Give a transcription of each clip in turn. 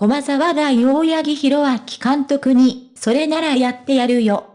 駒沢大大八木弘明監督に、それならやってやるよ。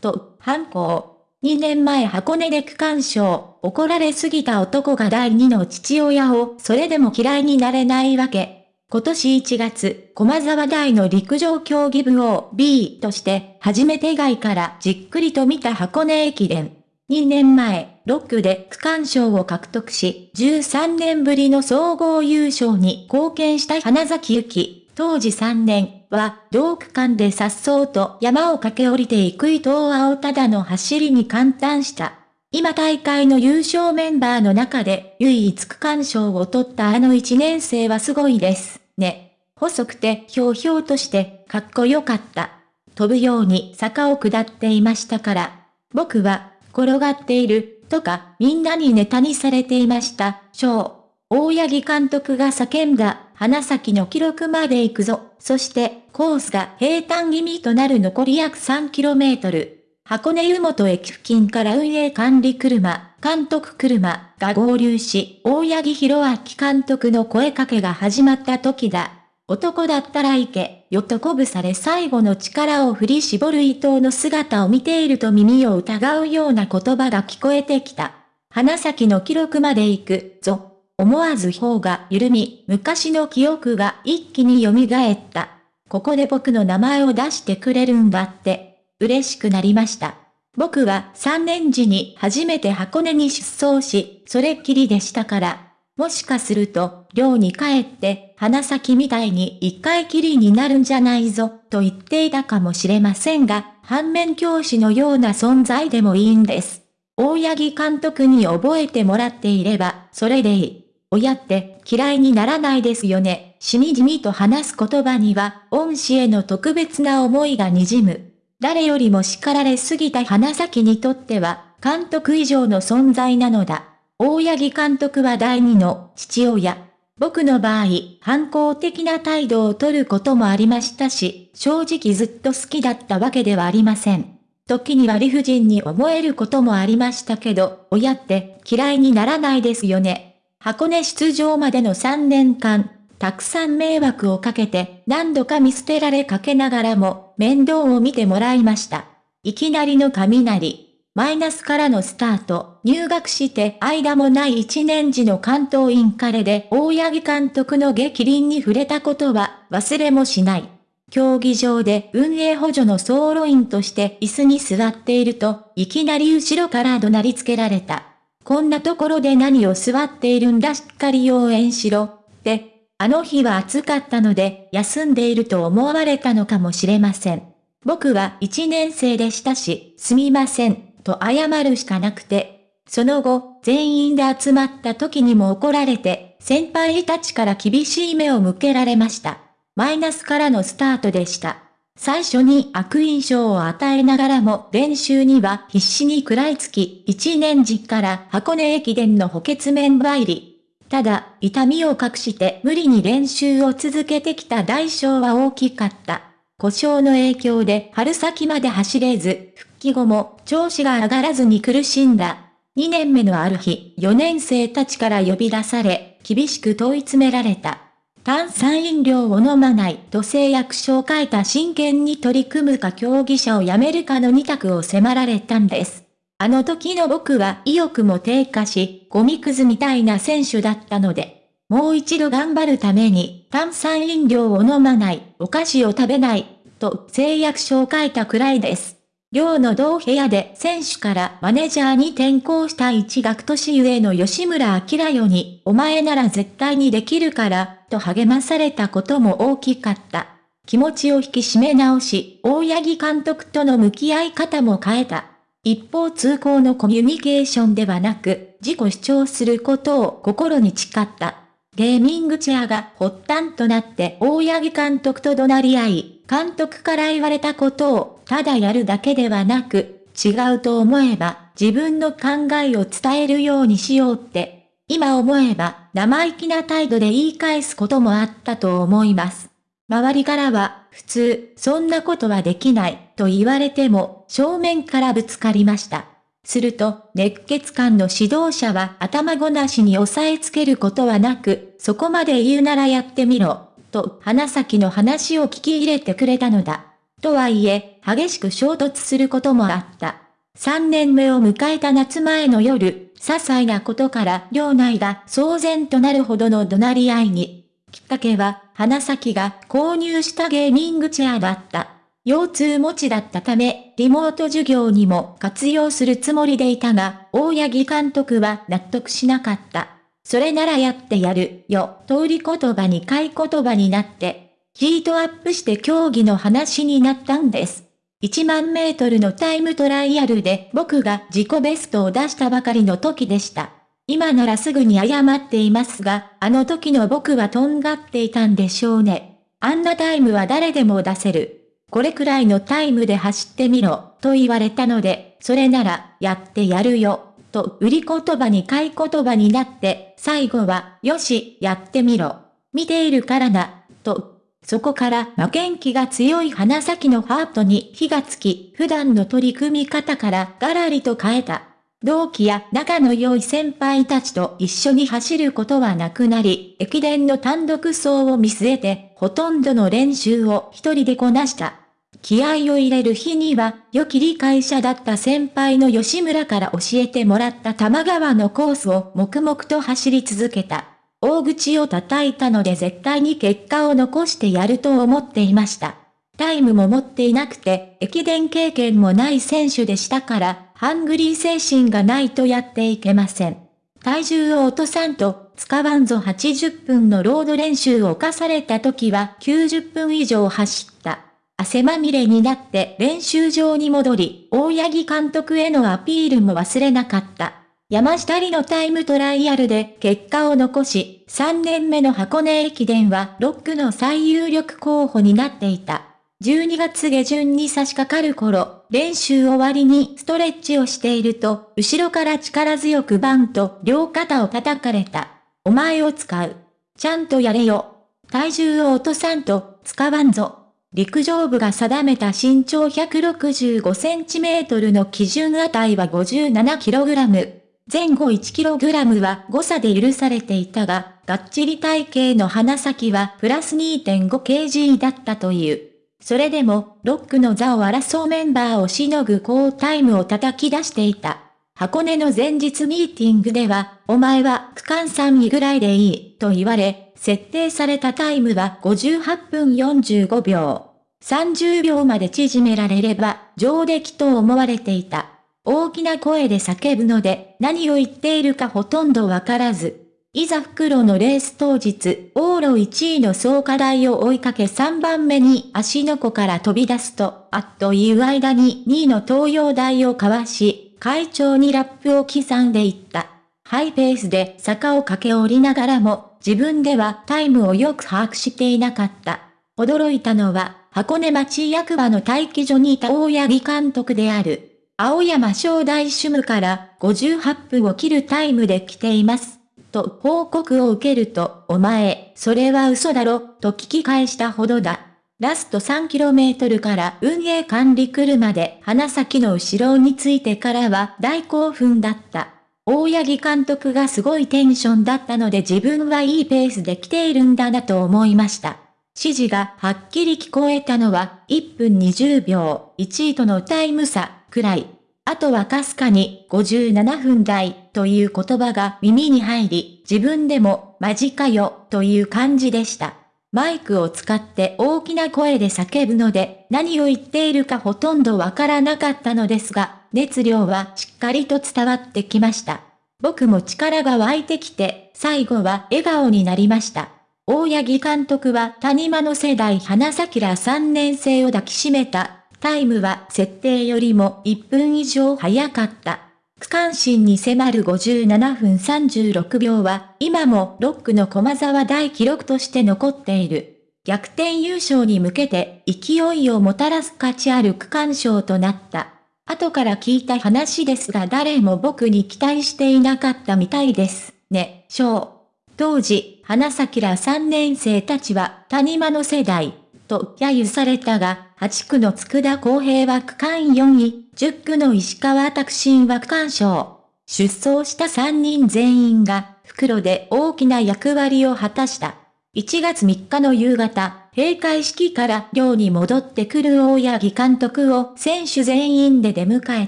と、反抗。2年前箱根で区間賞、怒られすぎた男が第2の父親をそれでも嫌いになれないわけ。今年1月、駒沢大の陸上競技部を B として初めて外からじっくりと見た箱根駅伝。2年前、6区で区間賞を獲得し、13年ぶりの総合優勝に貢献した花崎幸。当時3年は、同区間で颯爽と山を駆け下りていく伊藤青忠の走りに感嘆した。今大会の優勝メンバーの中で唯一区間賞を取ったあの1年生はすごいです。ね。細くてひょうひょうとしてかっこよかった。飛ぶように坂を下っていましたから。僕は転がっているとかみんなにネタにされていました。賞。大八木監督が叫んだ花咲の記録まで行くぞ。そしてコースが平坦気味となる残り約 3km。箱根湯本駅付近から運営管理車、監督車が合流し、大八木弘明監督の声かけが始まった時だ。男だったら行け、よと鼓舞され最後の力を振り絞る伊藤の姿を見ていると耳を疑うような言葉が聞こえてきた。花咲の記録まで行くぞ。思わず頬が緩み、昔の記憶が一気に蘇った。ここで僕の名前を出してくれるんだって。嬉しくなりました。僕は3年時に初めて箱根に出走し、それっきりでしたから、もしかすると、寮に帰って、花咲みたいに一回きりになるんじゃないぞ、と言っていたかもしれませんが、反面教師のような存在でもいいんです。大八木監督に覚えてもらっていれば、それでいい。親って嫌いにならないですよね。しみじみと話す言葉には、恩師への特別な思いが滲む。誰よりも叱られすぎた花咲にとっては、監督以上の存在なのだ。大八木監督は第二の父親。僕の場合、反抗的な態度をとることもありましたし、正直ずっと好きだったわけではありません。時には理不尽に思えることもありましたけど、親って嫌いにならないですよね。箱根出場までの3年間、たくさん迷惑をかけて何度か見捨てられかけながらも面倒を見てもらいました。いきなりの雷。マイナスからのスタート、入学して間もない一年時の関東インカレで大八木監督の激鱗に触れたことは忘れもしない。競技場で運営補助の走路員として椅子に座っていると、いきなり後ろから怒鳴りつけられた。こんなところで何を座っているんだしっかり応援しろ、って、あの日は暑かったので休んでいると思われたのかもしれません。僕は1年生でしたし、すみません、と謝るしかなくて。その後、全員で集まった時にも怒られて、先輩たちから厳しい目を向けられました。マイナスからのスタートでした。最初に悪印象を与えながらも練習には必死に食らいつき、1年時から箱根駅伝の補欠メンバー入り。ただ、痛みを隠して無理に練習を続けてきた代償は大きかった。故障の影響で春先まで走れず、復帰後も調子が上がらずに苦しんだ。2年目のある日、4年生たちから呼び出され、厳しく問い詰められた。炭酸飲料を飲まないと誓約書を書いた真剣に取り組むか競技者を辞めるかの2択を迫られたんです。あの時の僕は意欲も低下し、ゴミくずみたいな選手だったので、もう一度頑張るために炭酸飲料を飲まない、お菓子を食べない、と誓約書を書いたくらいです。寮の同部屋で選手からマネージャーに転校した一学年上の吉村明よに、お前なら絶対にできるから、と励まされたことも大きかった。気持ちを引き締め直し、大八木監督との向き合い方も変えた。一方通行のコミュニケーションではなく、自己主張することを心に誓った。ゲーミングチェアが発端となって大八木監督と怒鳴り合い、監督から言われたことをただやるだけではなく、違うと思えば自分の考えを伝えるようにしようって、今思えば生意気な態度で言い返すこともあったと思います。周りからは、普通、そんなことはできない、と言われても、正面からぶつかりました。すると、熱血感の指導者は頭ごなしに押さえつけることはなく、そこまで言うならやってみろ、と花咲の話を聞き入れてくれたのだ。とはいえ、激しく衝突することもあった。3年目を迎えた夏前の夜、些細なことから寮内が騒然となるほどの怒鳴り合いに。きっかけは、花咲が購入したゲーミングチェアだった。腰痛持ちだったため、リモート授業にも活用するつもりでいたが、大八木監督は納得しなかった。それならやってやるよ、通り言葉に買い言葉になって、ヒートアップして競技の話になったんです。1万メートルのタイムトライアルで僕が自己ベストを出したばかりの時でした。今ならすぐに謝っていますが、あの時の僕はとんがっていたんでしょうね。あんなタイムは誰でも出せる。これくらいのタイムで走ってみろ、と言われたので、それなら、やってやるよ、と売り言葉に買い言葉になって、最後は、よし、やってみろ。見ているからな、と。そこから負けん気が強い花咲のハートに火がつき、普段の取り組み方からガラリと変えた。同期や仲の良い先輩たちと一緒に走ることはなくなり、駅伝の単独走を見据えて、ほとんどの練習を一人でこなした。気合を入れる日には、良き理解者だった先輩の吉村から教えてもらった玉川のコースを黙々と走り続けた。大口を叩いたので絶対に結果を残してやると思っていました。タイムも持っていなくて、駅伝経験もない選手でしたから、ハングリー精神がないとやっていけません。体重を落とさんと、使わんぞ80分のロード練習を課された時は90分以上走った。汗まみれになって練習場に戻り、大八木監督へのアピールも忘れなかった。山下里のタイムトライアルで結果を残し、3年目の箱根駅伝は6区の最有力候補になっていた。12月下旬に差し掛かる頃、練習終わりにストレッチをしていると、後ろから力強くバンと両肩を叩かれた。お前を使う。ちゃんとやれよ。体重を落とさんと、使わんぞ。陸上部が定めた身長165センチメートルの基準値は 57kg。前後 1kg は誤差で許されていたが、がっちり体型の鼻先はプラス 2.5kg だったという。それでも、ロックの座を争うメンバーをしのぐ高タイムを叩き出していた。箱根の前日ミーティングでは、お前は区間3位ぐらいでいい、と言われ、設定されたタイムは58分45秒。30秒まで縮められれば、上出来と思われていた。大きな声で叫ぶので、何を言っているかほとんどわからず。いざ袋のレース当日、往路1位の総課題を追いかけ3番目に足の子から飛び出すと、あっという間に2位の東洋大をかわし、会長にラップを刻んでいった。ハイペースで坂を駆け下りながらも、自分ではタイムをよく把握していなかった。驚いたのは、箱根町役場の待機所にいた大八木監督である。青山正大主務から58分を切るタイムで来ています。と報告を受けると、お前、それは嘘だろ、と聞き返したほどだ。ラスト 3km から運営管理車で花咲の後ろについてからは大興奮だった。大八木監督がすごいテンションだったので自分はいいペースで来ているんだなと思いました。指示がはっきり聞こえたのは1分20秒1位とのタイム差くらい。あとはかすかに57分台という言葉が耳に入り、自分でもマジかよという感じでした。マイクを使って大きな声で叫ぶので何を言っているかほとんどわからなかったのですが、熱量はしっかりと伝わってきました。僕も力が湧いてきて、最後は笑顔になりました。大八木監督は谷間の世代花咲ら3年生を抱きしめた。タイムは設定よりも1分以上早かった。区間新に迫る57分36秒は、今も6区の駒沢大記録として残っている。逆転優勝に向けて勢いをもたらす価値ある区間賞となった。後から聞いた話ですが誰も僕に期待していなかったみたいです。ね、賞。当時、花咲ら3年生たちは谷間の世代、と揶揄されたが、8区の佃公平は区間4位、10区の石川拓新は区間賞。出走した3人全員が、袋で大きな役割を果たした。1月3日の夕方、閉会式から寮に戻ってくる大八木監督を選手全員で出迎え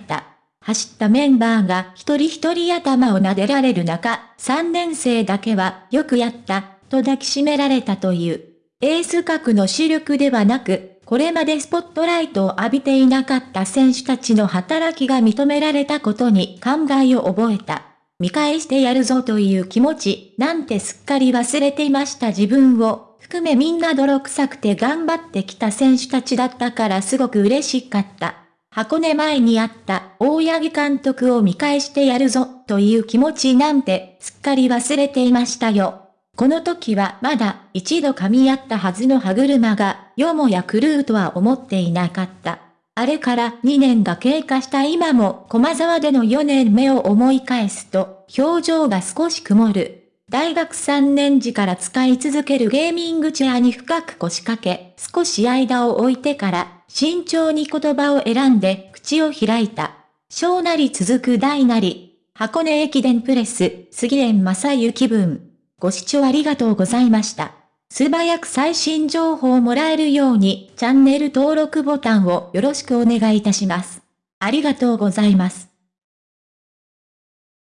た。走ったメンバーが一人一人頭を撫でられる中、3年生だけはよくやった、と抱きしめられたという。エース格の主力ではなく、これまでスポットライトを浴びていなかった選手たちの働きが認められたことに感慨を覚えた。見返してやるぞという気持ちなんてすっかり忘れていました自分を、含めみんな泥臭くて頑張ってきた選手たちだったからすごく嬉しかった。箱根前にあった大八木監督を見返してやるぞという気持ちなんてすっかり忘れていましたよ。この時はまだ一度噛み合ったはずの歯車がよもや狂うとは思っていなかった。あれから2年が経過した今も駒沢での4年目を思い返すと、表情が少し曇る。大学3年時から使い続けるゲーミングチェアに深く腰掛け、少し間を置いてから、慎重に言葉を選んで口を開いた。小なり続く大なり。箱根駅伝プレス、杉蓮正幸文。ご視聴ありがとうございました。素早く最新情報をもらえるようにチャンネル登録ボタンをよろしくお願いいたします。ありがとうございます。